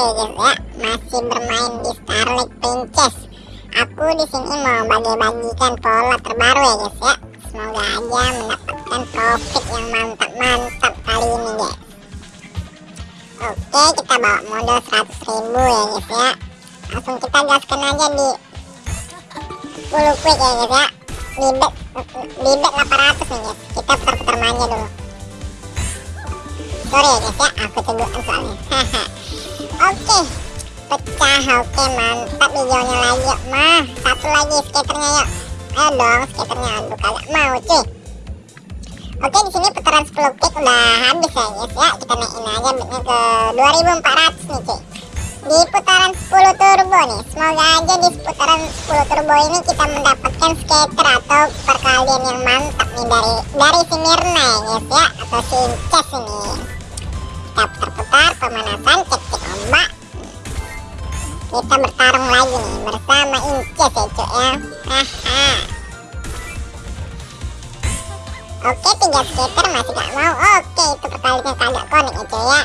ya. Masih bermain di Starlight Princess. Aku di sini mau bagi-bagikan pola terbaru ya guys ya. Semoga aja mendapatkan profit yang mantap-mantap kali ini guys. Oke kita bawa modal 100 ribu ya guys ya. Langsung kita gaskan aja di 10 quick ya guys ya. Di bet, di bet 800 nih guys. Kita putar-putar dulu. Sorry ya guys ya. Aku tegukan soalnya. haha oke pecah. Oke mantap hijaunya lagi yuk mah satu lagi skaternya yuk. Ayo dong skaternya. Aduh kagak mau cuy. Oke di sini putaran 10 kick udah habis ya guys ya. Kita naikin aja bitnya ke 2400 nih cuy. Di putaran 10 turbo nih semoga aja di putaran 10 turbo ini kita mendapatkan skater atau perkalian yang mantap nih dari dari si Mirna ya guys ya atau si Inces ini. Kita putar-putar pemanasan cek-cek ombak kita bertarung lagi nih bersama Inces ya cok ya. Haha. Oke tiga skater masih gak mau. Oke itu perkaliannya kagak konek ya cok ya.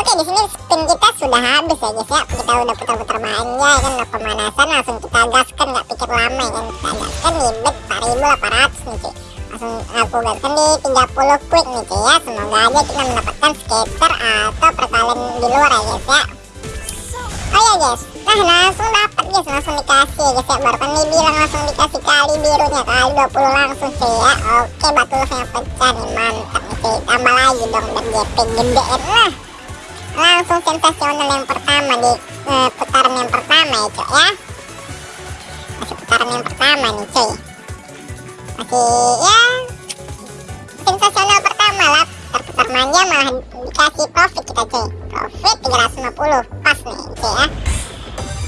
Oke di sini spin kita sudah habis ya guys ya. Kita udah putar-putar manja ya kan? Udah pemanasan langsung kita gaskan nggak pikir lama ya kan? Kita gaskan di bet 4800 nih cuy langsung aku gaskan di 30 quick nih cuy ya. Semoga aja kita mendapatkan skater atau perkalian di luar ya guys ya. Oh ya guys. Nah langsung dapat guys. Langsung dikasih guys ya. Baru kan bilang langsung dikasih kali birunya kali 20 langsung cuy ya. Oke batu yang pecah nih. Mantap nih cuy. Tambah lagi dong dan GP gedein lah langsung sensasional yang pertama di uh, putaran yang pertama ya cuy ya. Masih putaran yang pertama nih cuy masih ya. Sensasional pertama lah. Terputar manja malah dikasih profit kita cuy. Profit 350 pas nih cuy ya.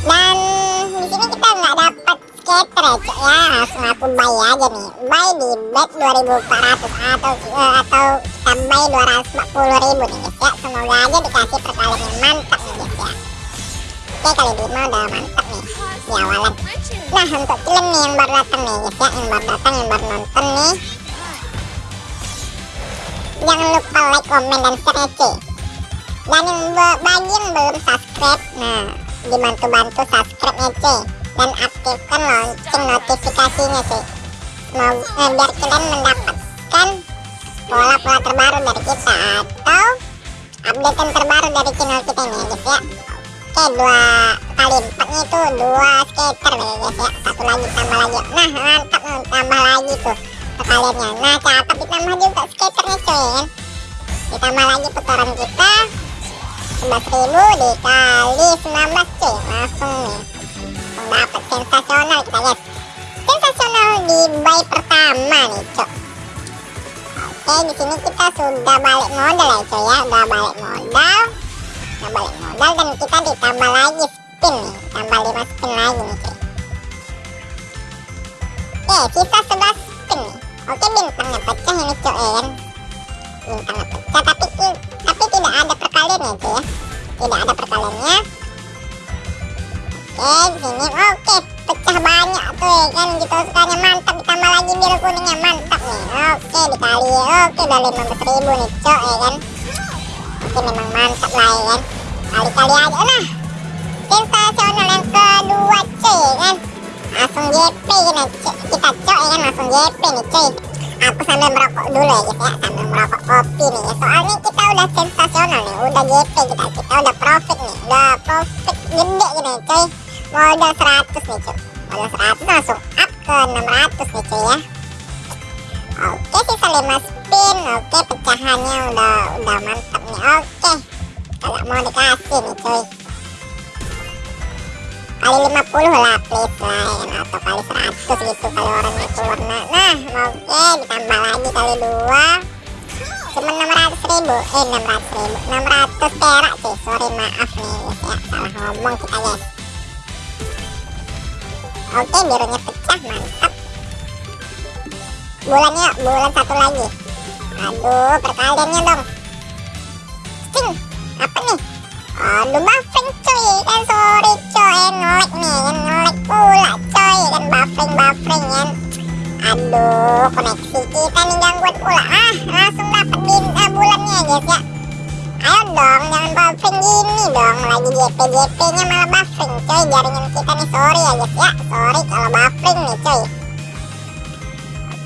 Dan di sini kita nggak dapat skater ya cuy ya. Langsung aku buy aja nih. Buy di bet 2400 atau uh, atau kita buy 240 ribu nih ya. Semoga aja dikasih perkalian mantap oke kali 5 udah mantap nih. Di awalan nah untuk kalian nih yang baru datang nih guys ya yang baru datang yang baru nonton nih. Jangan lupa like komen dan share cuy. Dan yang bagi yang belum subscribe nah dibantu-bantu subscribe nya cuy. Dan aktifkan lonceng notifikasinya cuy. Mau eh, biar kalian mendapatkan pola-pola terbaru dari kita atau update terbaru dari channel kita ini ya guys ya oke dua kali empatnya itu dua skater ya guys ya. Satu lagi tambah lagi. Nah mantap tambah lagi tuh perkaliannya nah cakep ditambah juga skaternya coy kan ditambah lagi putaran kita. 11.000 dikali 19 cuy. Langsung nih. Dapat sensasional kita guys. Sensasional di buy pertama nih cok oke di sini kita sudah balik modal ya coy ya. Udah balik modal udah balik modal dan kita ditambah lagi spin nih. Tambah 5 spin lagi nih coy oke sisa 11 spin nih. Oke bintangnya pecah ini coy ya kan? Bintangnya pecah tapi tapi tidak ada perkaliannya coy ya. Tidak ada perkaliannya. Oke sini. Oke pecah banyak tuh ya kan? Gitu sukanya mantap. Ditambah lagi biru kuningnya mantap nih. Oke dikali oke udah 15 ribu nih cok ya kan oke memang mantap lah ya kan? Kali-kali aja nah sensasional yang kedua cuy ya kan? Langsung JP gini kita cok ya kan? Langsung JP nih cuy. Aku sambil merokok dulu ya guys ya. Sambil merokok kopi nih ya. Soalnya kita udah sensasional nih. Udah JP kita kita udah profit nih. Udah profit gede gini cuy. Modal 100 nih cuy. Modal 100 langsung up ke 600 nih cuy ya. Oke sisa 5 spin oke pecahannya udah udah mantap oke. Kalau mau dikasih nih cuy. Kali 50 lah please ya atau kali 100 gitu kali orangnya keluar. Nah, nah oke ditambah lagi kali 2 cuma 600 ribu. Eh 600 ribu. 600 perak sih sorry maaf nih ya. Salah ngomong kita guys. Oke birunya pecah mantap. Bulannya bulan satu lagi. Aduh perkaliannya dong aduh buffering cuy. Kan sorry coy ngelek nih kan ngelek pula coy kan buffering buffering kan. Aduh koneksi kita nih gangguan pula. Ah langsung dapat bin ah, bulannya guys ya. Ayo dong jangan buffering gini dong. Lagi JP JP nya malah buffering coy jaringan kita nih sorry ya guys ya. Sorry kalau buffering nih coy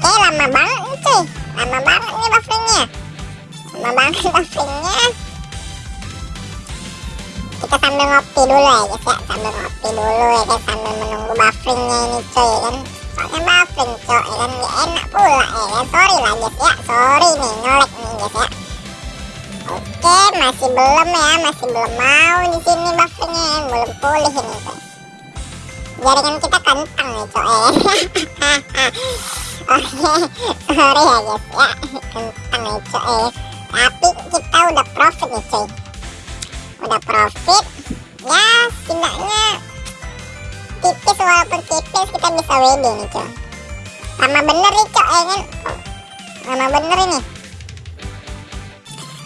oke lama banget nih coy lama banget nih bufferingnya lama banget bufferingnya kita sambil ngopi dulu ya guys ya. Sambil ngopi dulu ya kan sambil menunggu bufferingnya ini coy ya kan. Soalnya buffering coy ya kan gak enak pula ya kan. Sorry lah guys ya. Sorry nih nyolek nih guys ya. Oke masih belum ya masih belum mau di sini bufferingnya ya. belum pulih ini coy jaringan kita kentang nih coy ya. Oke sorry ya guys ya. Kentang nih coy tapi kita udah profit nih coy udah profit ya setidaknya tipis walaupun tipis kita bisa WD nih coy sama bener nih coy ya kan? Sama bener ini.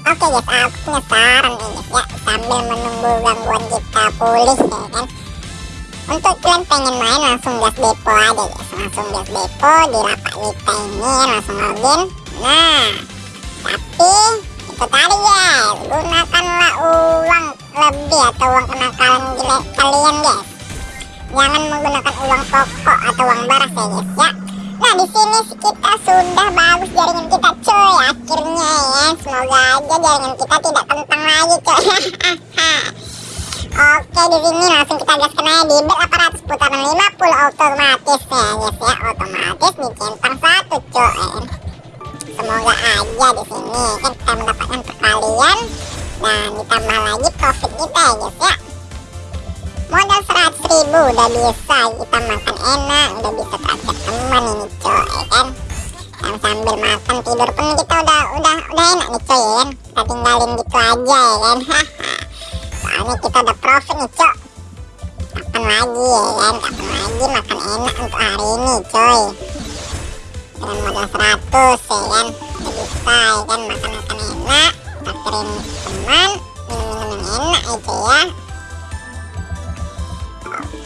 Oke guys aku punya saran nih guys ya. Sambil menunggu gangguan kita pulih ya kan? Untuk kalian pengen main langsung gas depo aja guys. Langsung gas depo di lapak kita ini langsung login. Nah tapi tadi guys gunakanlah uang lebih atau uang kenakalan kalian guys. Jangan menggunakan uang pokok atau uang baras ya guys ya. Nah di sini kita sudah bagus jaringan kita coy akhirnya ya. Semoga aja jaringan kita tidak kentang lagi coy Oke di sini langsung kita gaskan aja di bed 800 putaran 50 otomatis ya guys ya. Otomatis nih centang satu coy semoga aja di sini. Kan kita mendapatkan perkalian dan ditambah lagi profit kita ya guys ya. Modal 100 ribu udah bisa kita makan enak udah bisa traktir teman ini coy ya kan. Dan sambil makan tidur pun kita udah udah udah enak nih coy ya kan. Kita tinggalin gitu aja ya kan. Soalnya kita udah profit nih coy. Kapan lagi ya kan. Kapan lagi makan enak untuk hari ini coy dengan modal 100 ya kan? Bisa ya kan? Makan makan enak traktirin teman minum-minum yang enak aja ya.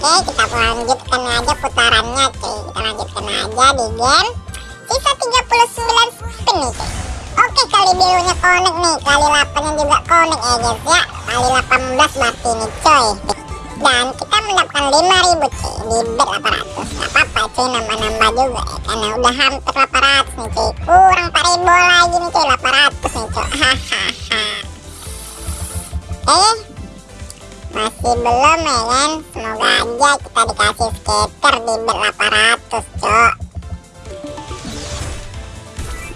Oke kita lanjutkan aja putarannya cuy. Kita lanjutkan aja di game sisa 39 spin nih cuy. Oke kali birunya connect nih. Kali 8 nya juga connect ya guys ya. Kali 18 berarti nih coy dan kita mendapatkan 5000 cuy di bet 800 gak apa-apa cuy nambah-nambah juga ya karena udah hampir 800 nih cuy. Kurang 4000 lagi nih cuy 800 nih cuy. Hahaha eh masih belum ya kan? Semoga aja kita dikasih skater di bet 800 cok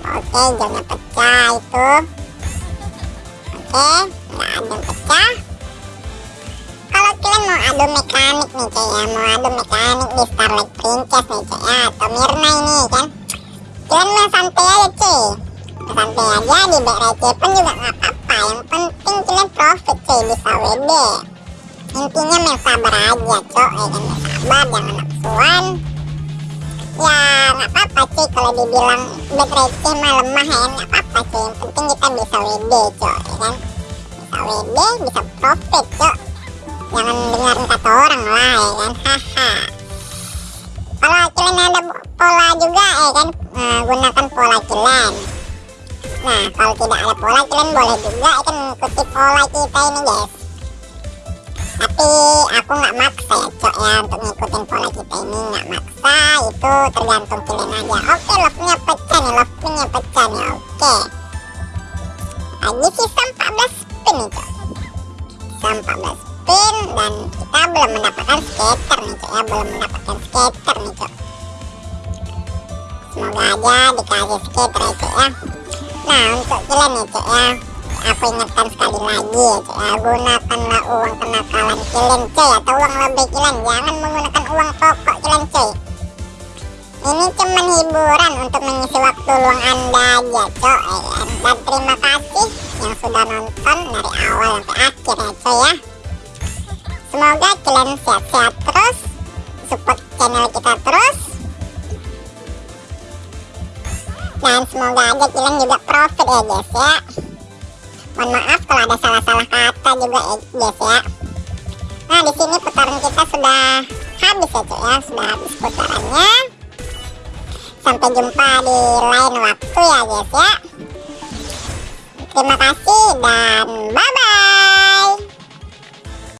oke jamnya pecah itu. Oke nggak ada yang pecah kalian mau adu mekanik nih cok ya. Mau adu mekanik di Starlight Princess nih cok ya. Atau Mirna ini kan. Kalian main santai aja cuy santai aja di receh pun juga nggak apa-apa. Yang penting kalian profit cuy bisa WD intinya main sabar aja cok. Ya kan sabar jangan nafsuan ya nggak apa-apa cuy kalau dibilang receh mah lemah ya. Nggak apa-apa cuy yang penting kita bisa WD cok ya kan. Bisa WD bisa profit cok jangan dengerin kata orang lah ya kan? Haha kalau kalian ada pola juga ya kan? Nah, gunakan pola kalian nah kalau tidak ada pola kalian boleh juga ya kan? Ikuti pola kita ini guys. Tapi aku nggak maksa ya cok ya untuk ngikutin pola kita ini. Nggak maksa itu tergantung kalian aja. Oke love-nya pecah nih love-nya pecah nih oke. Lagi sisa 14 spin nih cok. Sisa 14 spin dan kita belum mendapatkan skater nih cok ya. Belum mendapatkan skater nih cok. Semoga aja dikasih skater ya cok ya. Nah untuk kalian nih cok ya. Aku ingatkan sekali lagi ya cok ya. Gunakanlah uang kenakalan kalian coy atau uang lebih kalian. Jangan menggunakan uang pokok kalian coy. Ini cuman hiburan untuk mengisi waktu luang anda aja coy ya. dan terima kasih yang sudah nonton dari awal sampai akhir ya coy ya semoga kalian sehat-sehat terus support channel kita terus. Dan semoga aja kalian juga profit ya guys ya. Mohon maaf kalau ada salah-salah kata juga ya guys ya. Nah di sini putaran kita sudah habis ya cuy ya. Sudah habis putarannya. Sampai jumpa di lain waktu ya guys ya. Terima kasih dan bye-bye.